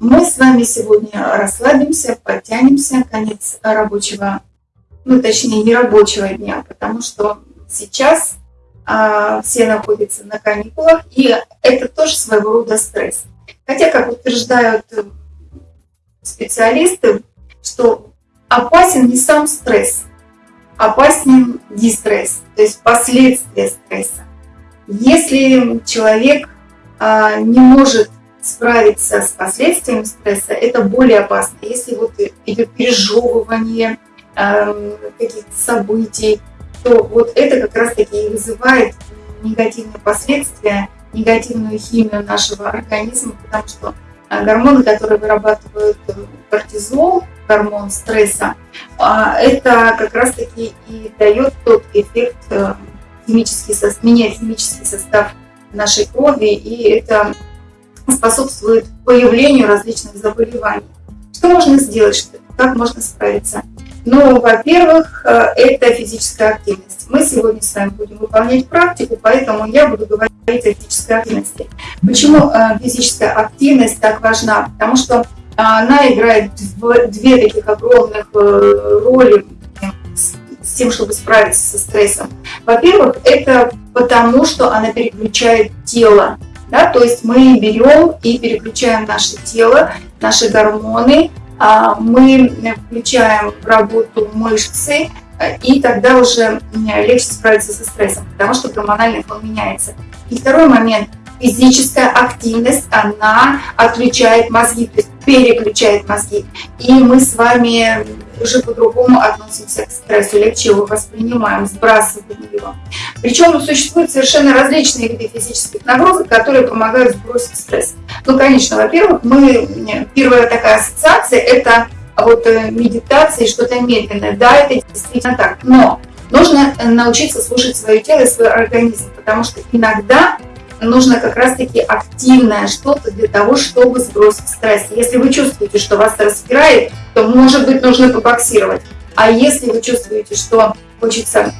мы с вами сегодня расслабимся, подтянемся, конец рабочего, ну точнее не рабочего дня, потому что сейчас а, все находятся на каникулах, и это тоже своего рода стресс. Хотя, как утверждают специалисты, что опасен не сам стресс, опаснее дистресс, то есть последствия стресса. Если человек а, не может справиться с последствиями стресса, это более опасно. Если вот идет пережевывание э, каких-то событий, то вот это как раз-таки и вызывает негативные последствия, негативную химию нашего организма, потому что а, гормоны, которые вырабатывают э, кортизол, гормон стресса, а, это как раз-таки и дает тот эффект, э, химический, меняет химический состав нашей крови, и это способствует появлению различных заболеваний. Что можно сделать, как можно справиться? Ну, во-первых, э, это физическая активность. Мы сегодня с вами будем выполнять практику, поэтому я буду говорить о физической активности. Почему э, физическая активность так важна? Потому что она играет две таких огромных э, роли с тем, чтобы справиться со стрессом. Во-первых, это потому, что она переключает тело да? То есть мы берем и переключаем наше тело, наши гормоны, а, мы включаем работу мышцы, и тогда уже легче справиться со стрессом, потому что гормональный фон меняется. И второй момент – физическая активность, она отключает мозги, то есть переключает мозги. И мы с вами уже по-другому относимся к стрессу, легче его воспринимаем, сбрасываем его. Причем существуют совершенно различные виды физических нагрузок, которые помогают сбросить стресс. Ну, конечно, во-первых, мы, первая такая ассоциация – это вот э, медитация и что-то медленное. Да, это действительно так. Но нужно научиться слушать свое тело и свой организм, потому что иногда нужно как раз-таки активное что-то для того, чтобы сбросить стресс. Если вы чувствуете, что вас распирает, то, может быть, нужно побоксировать. А если вы чувствуете, что хочется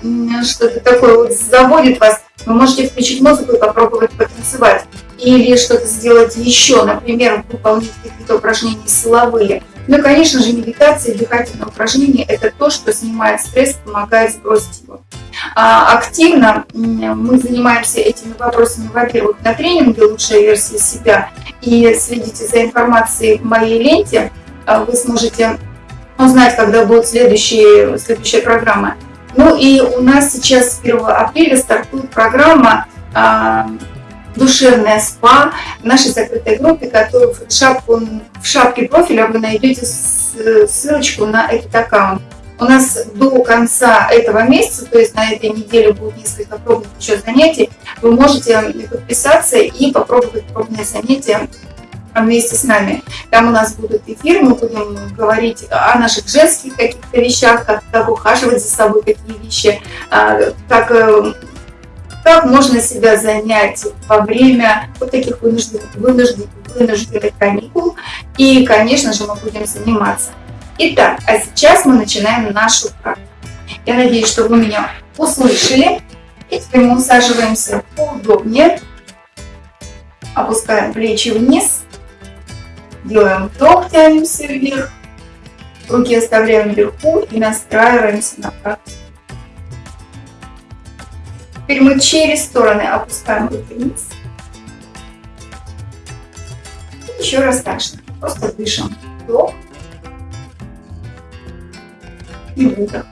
что-то такое вот заводит вас, вы можете включить музыку и попробовать потанцевать. Или что-то сделать еще, например, выполнить какие-то упражнения силовые. Ну и, конечно же, медитация дыхательные упражнения – это то, что снимает стресс, помогает сбросить его. А, активно мы занимаемся этими вопросами, во-первых, на тренинге «Лучшая версия себя», и следите за информацией в моей ленте, а, вы сможете узнать, когда будет следующая, следующая программа. Ну и у нас сейчас с 1 апреля стартует программа душевная спа в нашей закрытой группе, которую в, шапку, в шапке профиля вы найдете ссылочку на этот аккаунт. У нас до конца этого месяца, то есть на этой неделе будет несколько пробных еще занятий, вы можете подписаться и попробовать пробные занятия вместе с нами. Там у нас будут эфиры, мы будем говорить о наших женских каких-то вещах, как, как ухаживать за собой, какие вещи, а, как, э, как можно себя занять во время вот таких вынужденных, вынужденных, вынужденных каникул. И, конечно же, мы будем заниматься. Итак, а сейчас мы начинаем нашу практику. Я надеюсь, что вы меня услышали. И теперь мы усаживаемся поудобнее. Опускаем плечи вниз. Делаем вдох, тянемся вверх. Руки оставляем вверху и настраиваемся на практику. Теперь мы через стороны опускаем руки вниз. еще раз так же. Просто дышим. Вдох и выдох.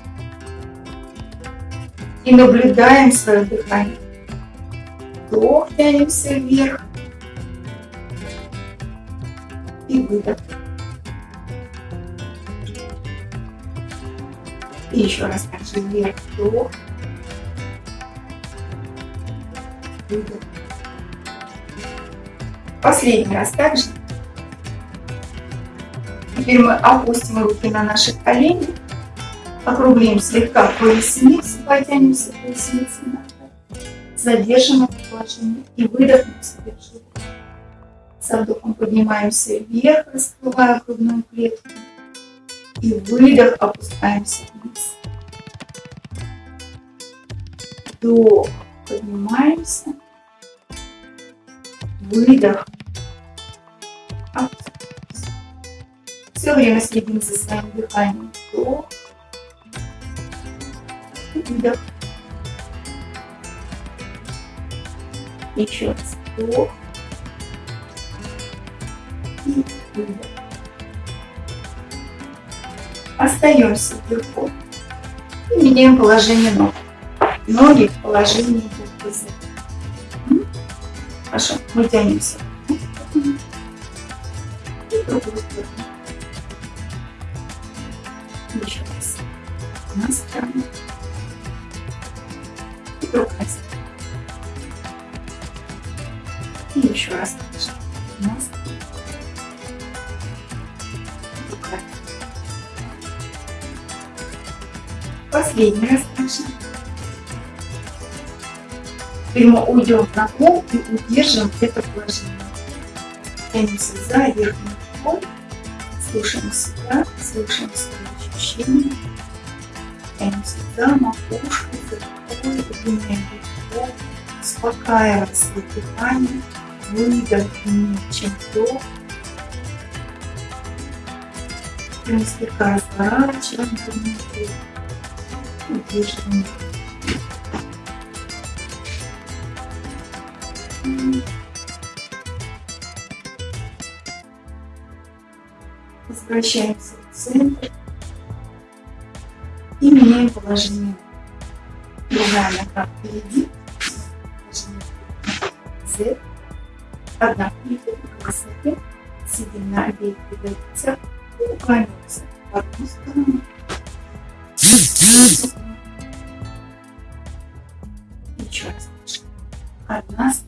И наблюдаем свое дыхание. Вдох, тянемся вверх. И выдох. И еще раз так же вверх, вдох. Последний раз также. Теперь мы опустим руки на наши колени округлим слегка поясницу, потянемся поясницей назад, задержим это положение и выдохнем себе живот. Со вдохом поднимаемся вверх, раскрывая грудную клетку. И выдох, опускаемся вниз. Вдох, поднимаемся. Выдох, опускаемся. Все время следим за своим дыханием. Вдох. Выдох. Еще раз. Вдох. И выдох. Остаемся вверху. И меняем положение ног. Ноги в положении гипоза. Хорошо, мы тянемся. И другую сторону. Еще раз. Одна сторона. И другая сторона. И еще раз. Одна сторона. Другая. Последний раз дальше. Теперь мы уйдем на пол и удержим это положение. Тянемся за верхний пол, слушаем себя, слушаем свои ощущения. Тянемся за макушку, за рукой, удлиняем вдох, успокаиваем свое дыхание, выдох длиннее, чем вдох. И мы слегка разворачиваем удерживаем Возвращаемся в центр и меняем положение. Другая нога впереди, Z. Одна идет на высоте, сидим на обеих ягодицах и уклонимся в одну сторону. Еще раз. Одна сторона,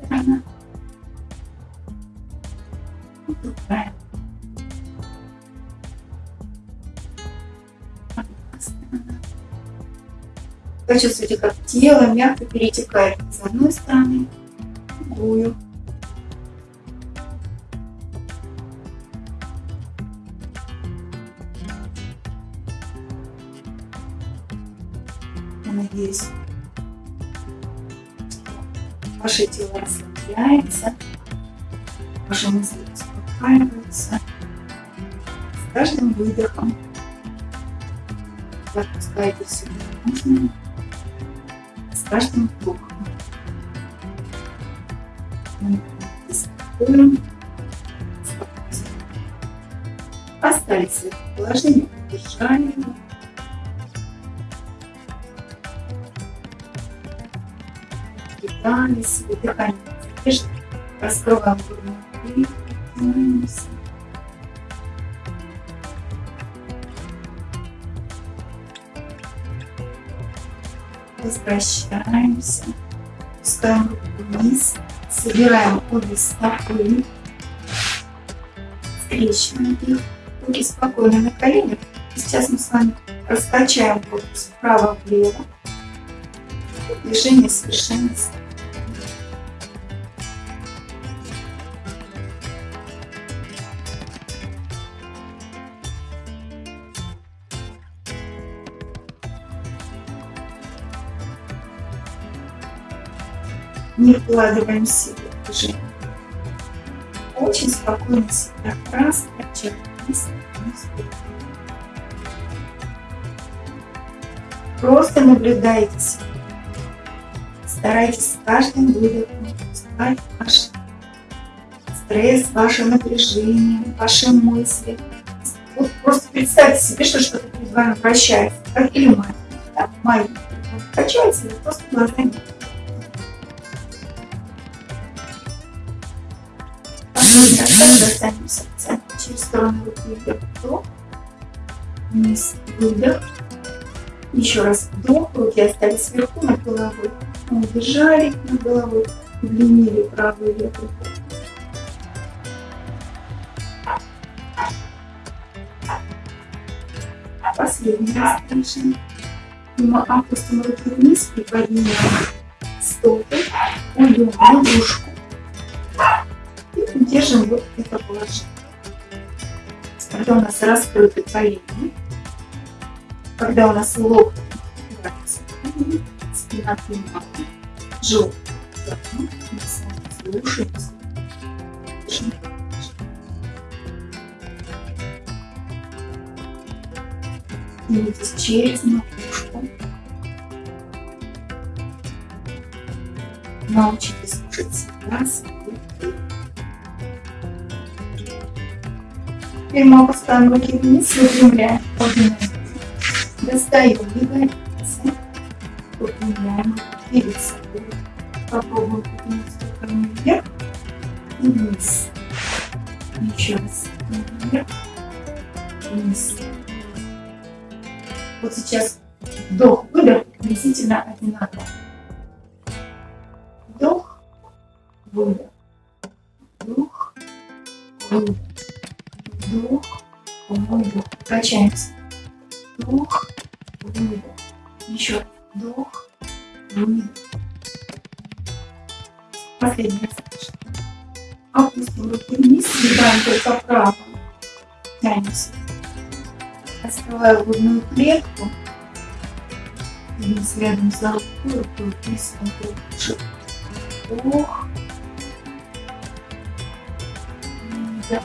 Почувствуйте, как тело мягко перетекает с одной стороны в другую. Надеюсь, ваше тело расслабляется, ваши мысли успокаиваются. С каждым выдохом вы отпускаете все ненужное, с каждым спокойствием. Остались положении, поддержали себе дыхание задержим, раскрываем грудную клетку, Возвращаемся, пускаем руку вниз, собираем обе стопы, скрещиваем их, руки спокойно на коленях. Сейчас мы с вами раскачаем корпус вправо-влево. Движение совершенности. Не вкладываем себе в движение. Очень спокойно себя раз. Просто наблюдайте. Старайтесь с каждым выдохом пускать ваш стресс, ваше напряжение, ваши мысли. Вот просто представьте себе, что что-то перед вами вращается, как или маленький. Да? Маленький. Качается, просто глазами достанемся в центр. Через сторону руки вверх, вдох, вниз, выдох. Еще раз вдох, руки остались сверху над головой. Удержали над головой, удлинили правую и левую руку. Последний раз дышим. Мы опустим руки вниз и поднимем стопы, уйдем в лягушку держим вот это положение. Когда у нас раскрыты колени, когда у нас лоб упирается спина прямая, живот мы слушаемся. Тянитесь через макушку. Научитесь слушать себя, Мы опускаем руки вниз, выпрямляем. Достаем ягодицы, выпрямляем перед собой. Попробуем поднять руками вверх и вниз. Еще раз. Вверх, вниз. Вот сейчас вдох-выдох приблизительно одинаково. Вдох, выдох. Вдох, выдох. Вдох, выдох. Качаемся. Вдох, выдох. Еще вдох, выдох. Последний раз. Опустим руки вниз, съедаем только право. Тянемся. Открываю грудную клетку. Вниз рядом за рукой, рукой вниз, вдох. Вдох. Выдох.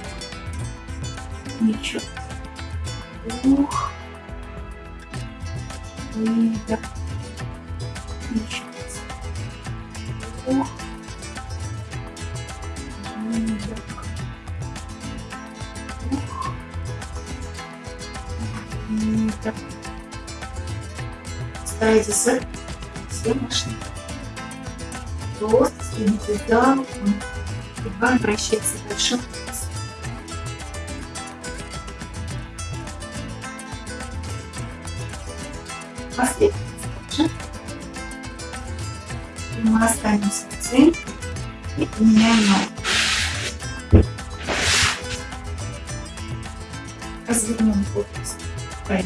Еще. Вдох. Выдох. Еще. Вдох. Выдох. Вдох. Выдох. Старайтесь все машины. Просто следите за руку. Едва обращается Последний стакан. Мы останемся в центре и поменяем ноги. Развернем корпус вправо,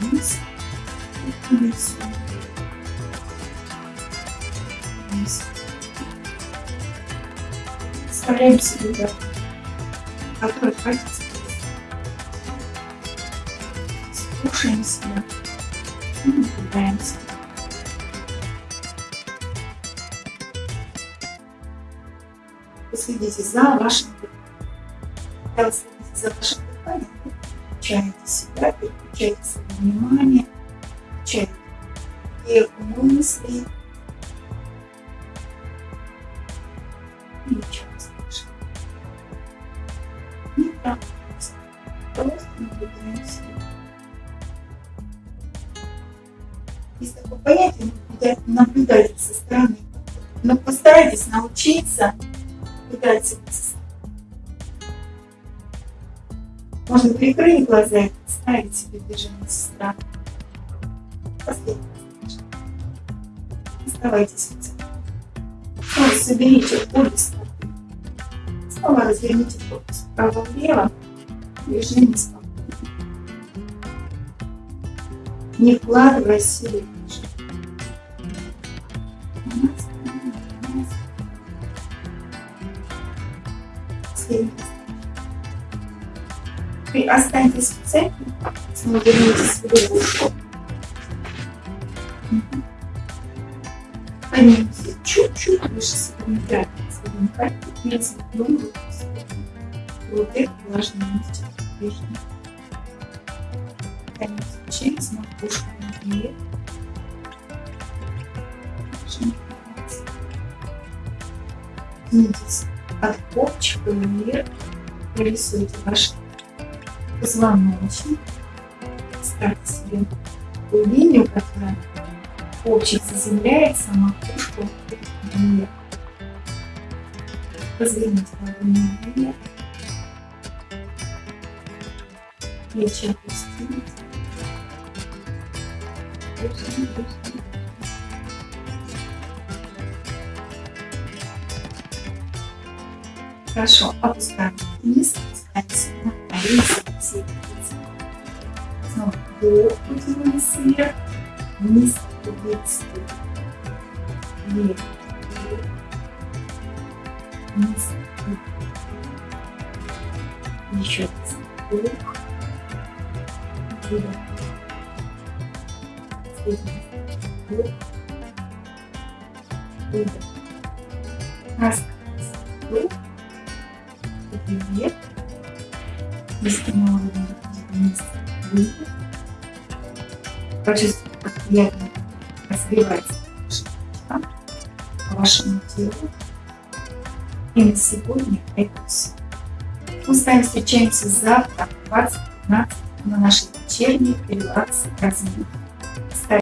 вниз и вниз. Вниз. Вставляем себе удар, который хватится. Слушаем себя и наблюдаемся. Последите за вашим дыханием. Следите за вашим дыханием, вы включаете себя, переключаете свое внимание, включаете те мысли, и ничего научиться стороны. Можно прикрыть глаза и представить себе движение со. Оставайтесь в. Снова соберите обе стопы. Снова разверните корпус вправо-влево. Движение спокойно. Не вкладывая силы Раз. Вы останьтесь в центре, снова вернитесь в лягушку. Поднимитесь чуть-чуть выше своей пятки, своей пятки, вместе думаю, вот это важно месте движение. Поднимитесь через макушку вверх. Тянитесь от копчика вверх, прорисуйте ваш позвоночник, ставьте себе такую линию, которая копчик заземляется, а макушку вверх. Разверните ладони вверх. Плечи опустите. Держим, Хорошо, опускаем вниз, опускаемся на колени, садимся. Снова вдох, потянулись вверх, вниз, вниз, вверх, вверх, вниз, вверх. Еще раз. Вдох, выдох. Следующий вдох, выдох. Раз, вдох, низким уровнем вниз, почувствуйте, как приятно разогревается по вашему телу. И на сегодня это все. Мы с вами встречаемся завтра в 20.15 на нашей вечерней релакс разминке.